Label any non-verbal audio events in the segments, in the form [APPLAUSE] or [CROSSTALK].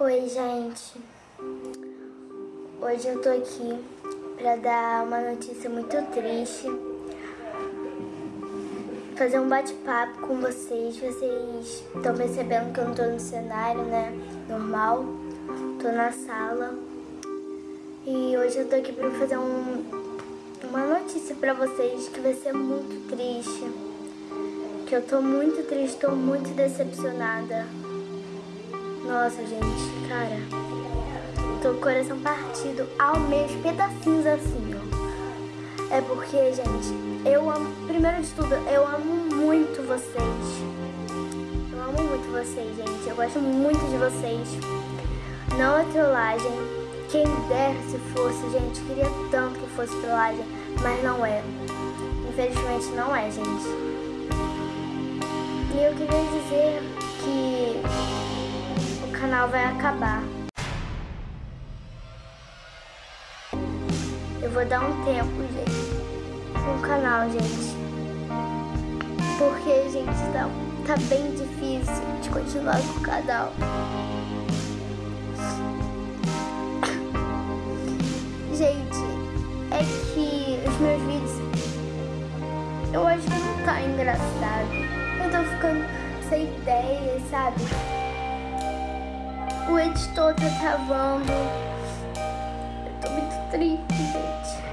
Oi, gente. Hoje eu tô aqui pra dar uma notícia muito triste. Fazer um bate-papo com vocês. Vocês estão percebendo que eu não tô no cenário, né? Normal. Tô na sala. E hoje eu tô aqui pra fazer um, uma notícia pra vocês que vai ser muito triste. Que eu tô muito triste, tô muito decepcionada. Nossa, gente, cara. Tô com o coração partido ao meio, pedacinhos assim, ó. É porque, gente, eu amo. Primeiro de tudo, eu amo muito vocês. Eu amo muito vocês, gente. Eu gosto muito de vocês. Não é trollagem. Quem dera se fosse, gente. Queria tanto que fosse trollagem, mas não é. Infelizmente não é, gente. E eu queria dizer que canal vai acabar. Eu vou dar um tempo, gente, no canal, gente. Porque, gente, tá, tá bem difícil de continuar com o canal. Gente, é que os meus vídeos, eu acho que não tá engraçado. Eu tô ficando sem ideia, sabe? O editor tá travando. Eu tô muito triste, gente.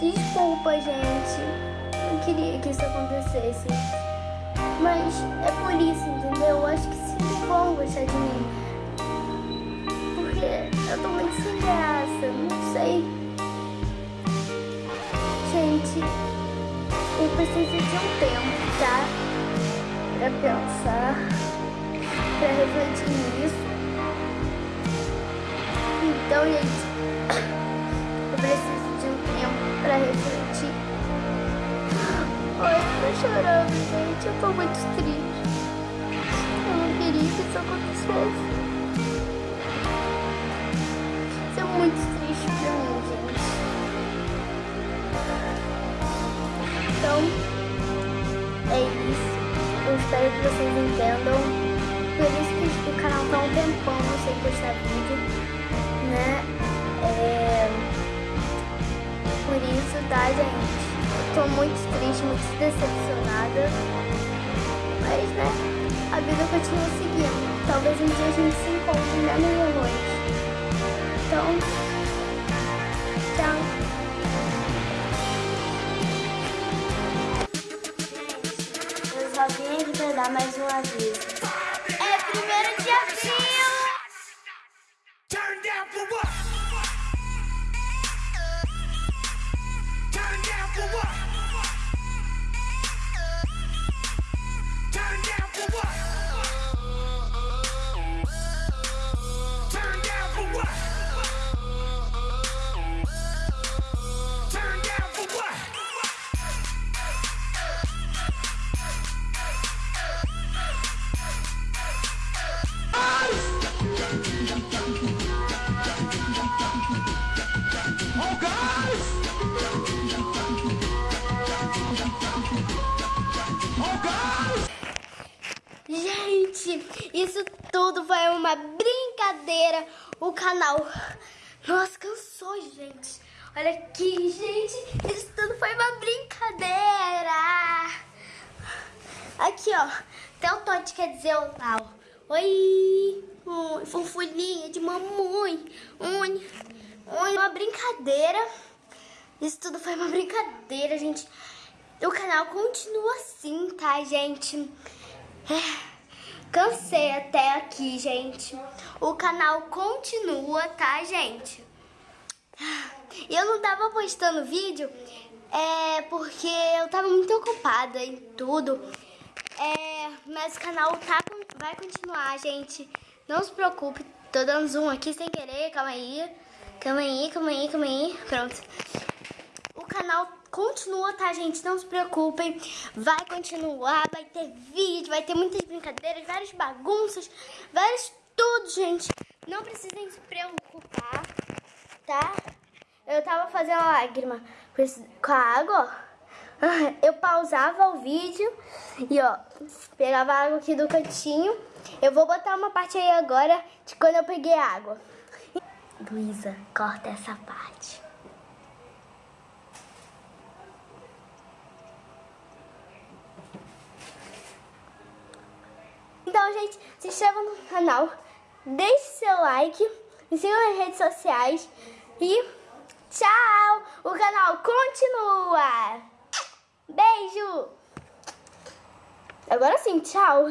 Desculpa, gente. Não queria que isso acontecesse. Mas é por isso, entendeu? Eu acho que sim vão gostar de mim. Porque eu tô muito sem graça, não sei. Gente, eu preciso de um tempo, tá? Pra pensar, pra refletir nisso. Então, gente, [COUGHS] eu preciso de um tempo pra refletir. Ai, eu tô chorando, gente. Eu tô muito triste. Eu não queria que isso acontecesse. Isso é muito triste pra mim, gente. Então, é isso. Eu espero que vocês entendam. Tá um tempão sem postar vídeo, né? É... Por isso, tá, gente? Eu tô muito triste, muito decepcionada. Mas, né? A vida continua seguindo. Talvez um dia a gente se encontre na minha noite. Então, tchau. Só vim aqui pra dar mais um aviso. Isso tudo foi uma brincadeira. O canal. Nossa, cansou, gente. Olha aqui, gente. Isso tudo foi uma brincadeira. Aqui, ó. Até o Todd quer dizer olá. ó. Oi. Oi, fofulinha de mamãe. Oi. Oi, uma brincadeira. Isso tudo foi uma brincadeira, gente. O canal continua assim, tá, gente? É, Cansei até aqui, gente. O canal continua, tá, gente? Eu não tava postando vídeo é porque eu tava muito ocupada em tudo. É, mas o canal tá, vai continuar, gente. Não se preocupe. Tô dando zoom aqui sem querer. Calma aí. Calma aí, calma aí, calma aí. Pronto. Canal continua, tá, gente? Não se preocupem. Vai continuar, vai ter vídeo, vai ter muitas brincadeiras, várias bagunças, vários tudo, gente. Não precisem se preocupar, tá? Eu tava fazendo lágrima com a água. [LAUGHS] Eu pausava o vídeo e, ó, pegava a água aqui do cantinho Eu vou botar uma parte aí agora de quando eu peguei água. Luísa, corta essa parte. Então, gente, se inscreva no canal, deixe seu like, me sigam nas redes sociais e tchau! O canal continua! Beijo! Agora sim, tchau!